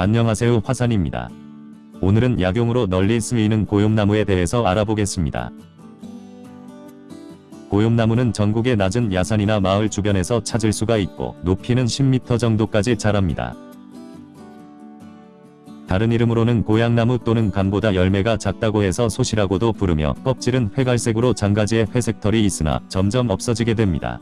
안녕하세요 화산입니다. 오늘은 약용으로 널리 쓰이는 고용나무에 대해서 알아보겠습니다. 고용나무는 전국의 낮은 야산이나 마을 주변에서 찾을 수가 있고 높이는 10m 정도까지 자랍니다. 다른 이름으로는 고향나무 또는 감보다 열매가 작다고 해서 소시라고도 부르며 껍질은 회갈색으로 장가지에 회색 털이 있으나 점점 없어지게 됩니다.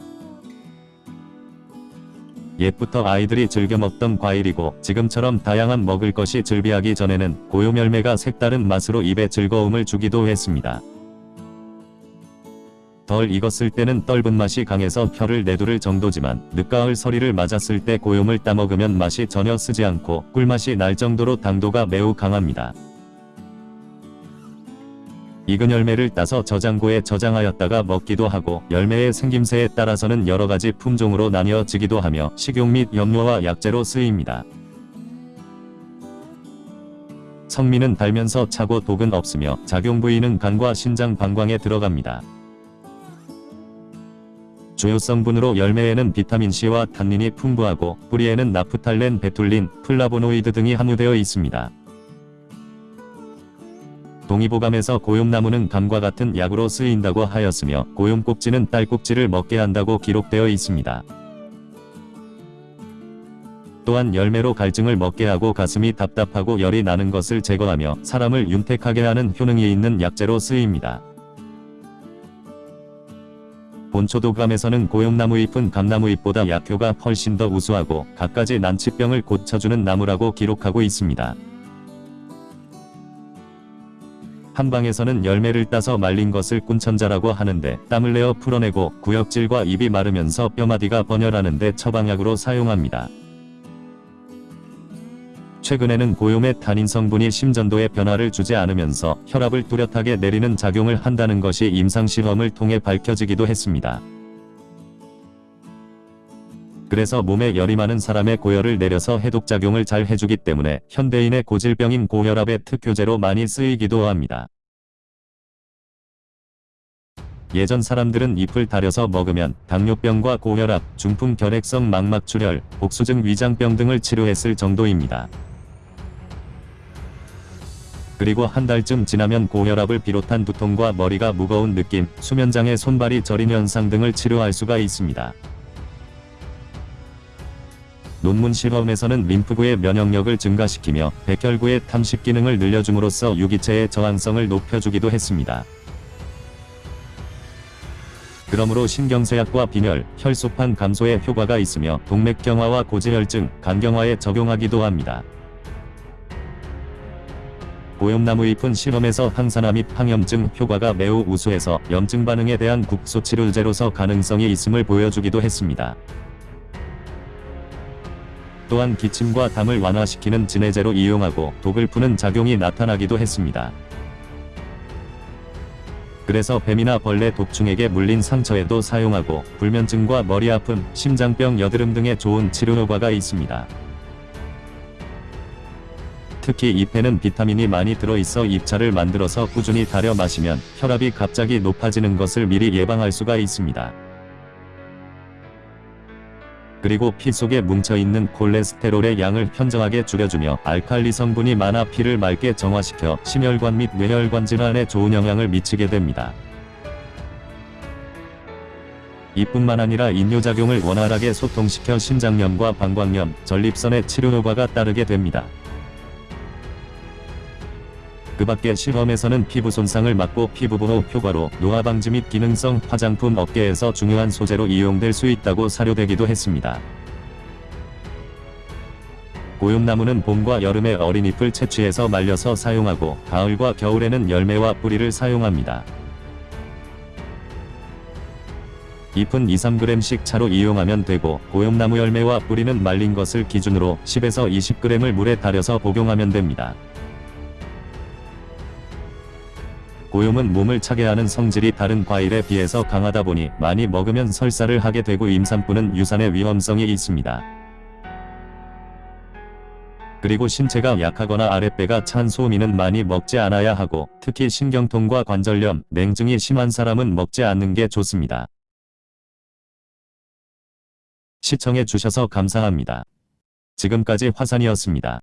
옛부터 아이들이 즐겨 먹던 과일이고 지금처럼 다양한 먹을 것이 즐비하기 전에는 고용 열매가 색다른 맛으로 입에 즐거움을 주기도 했습니다. 덜 익었을 때는 떫은 맛이 강해서 혀를 내두를 정도지만 늦가을 서리를 맞았을 때 고용을 따먹으면 맛이 전혀 쓰지 않고 꿀맛이 날 정도로 당도가 매우 강합니다. 익은 열매를 따서 저장고에 저장하였다가 먹기도 하고 열매의 생김새에 따라서는 여러가지 품종으로 나뉘어지기도 하며 식용 및 염료와 약재로 쓰입니다. 성미는 달면서 차고 독은 없으며 작용 부위는 간과 신장 방광에 들어갑니다. 주요 성분으로 열매에는 비타민C와 탄닌이 풍부하고 뿌리에는 나프탈렌, 베툴린, 플라보노이드 등이 함유되어 있습니다. 동의보감에서 고욤나무는 감과 같은 약으로 쓰인다고 하였으며 고욤꼭지는 딸꾹질을 멎게 한다고 기록되어 있습니다. 또한 열매로 갈증을 먹게 하고 가슴이 답답하고 열이 나는 것을 제거하며 사람을 윤택하게 하는 효능이 있는 약재로 쓰입니다. 본초도감에서는 고용나무 잎은 감나무 잎보다 약효가 훨씬 더 우수하고 갖가지 난치병을 고쳐주는 나무라고 기록하고 있습니다. 한방에서는 열매를 따서 말린 것을 꾼천자라고 하는데 땀을 내어 풀어내고 구역질과 입이 마르면서 뼈마디가 번열하는데 처방약으로 사용합니다. 최근에는 고용의 탄닌 성분이 심전도에 변화를 주지 않으면서 혈압을 뚜렷하게 내리는 작용을 한다는 것이 임상시험을 통해 밝혀지기도 했습니다. 그래서 몸에 열이 많은 사람의 고열을 내려서 해독작용을 잘 해주기 때문에 현대인의 고질병인 고혈압의 특효제로 많이 쓰이기도 합니다. 예전 사람들은 잎을 다려서 먹으면 당뇨병과 고혈압, 중풍 결핵성 망막출혈, 복수증 위장병 등을 치료했을 정도입니다. 그리고 한 달쯤 지나면 고혈압을 비롯한 두통과 머리가 무거운 느낌, 수면장애 손발이 저린 현상 등을 치료할 수가 있습니다. 논문 실험에서는 림프구의 면역력을 증가시키며 백혈구의 탐식 기능을 늘려줌으로써 유기체의 저항성을 높여주기도 했습니다. 그러므로 신경쇠약과 빈혈, 혈소판 감소에 효과가 있으며 동맥경화와 고지혈증, 간경화에 적용하기도 합니다. 고염나무 잎은 실험에서 항산화 및 항염증 효과가 매우 우수해서 염증 반응에 대한 국소 치료제로서 가능성이 있음을 보여주기도 했습니다. 또한 기침과 담을 완화시키는 진해제로 이용하고 독을 푸는 작용이 나타나기도 했습니다. 그래서 뱀이나 벌레 독충에게 물린 상처에도 사용하고 불면증과 머리 아픔, 심장병, 여드름 등의 좋은 치료 효과가 있습니다. 특히 잎에는 비타민이 많이 들어있어 잎차를 만들어서 꾸준히 달여 마시면 혈압이 갑자기 높아지는 것을 미리 예방할 수가 있습니다. 그리고 피 속에 뭉쳐있는 콜레스테롤의 양을 현저하게 줄여주며 알칼리 성분이 많아 피를 맑게 정화시켜 심혈관 및 뇌혈관 질환에 좋은 영향을 미치게 됩니다. 이뿐만 아니라 인뇨작용을 원활하게 소통시켜 신장염과 방광염, 전립선의 치료 효과가 따르게 됩니다. 그 밖에 실험에서는 피부 손상을 막고 피부 보호 효과로 노화 방지 및 기능성 화장품 업계에서 중요한 소재로 이용될 수 있다고 사료되기도 했습니다. 고용나무는 봄과 여름에 어린 잎을 채취해서 말려서 사용하고 가을과 겨울에는 열매와 뿌리를 사용합니다. 잎은 2-3g씩 차로 이용하면 되고 고용나무 열매와 뿌리는 말린 것을 기준으로 10에서 20g을 물에 달여서 복용하면 됩니다. 고용은 몸을 차게 하는 성질이 다른 과일에 비해서 강하다 보니 많이 먹으면 설사를 하게 되고 임산부는 유산의 위험성이 있습니다. 그리고 신체가 약하거나 아랫배가 찬 소미는 많이 먹지 않아야 하고 특히 신경통과 관절염, 냉증이 심한 사람은 먹지 않는 게 좋습니다. 시청해 주셔서 감사합니다. 지금까지 화산이었습니다.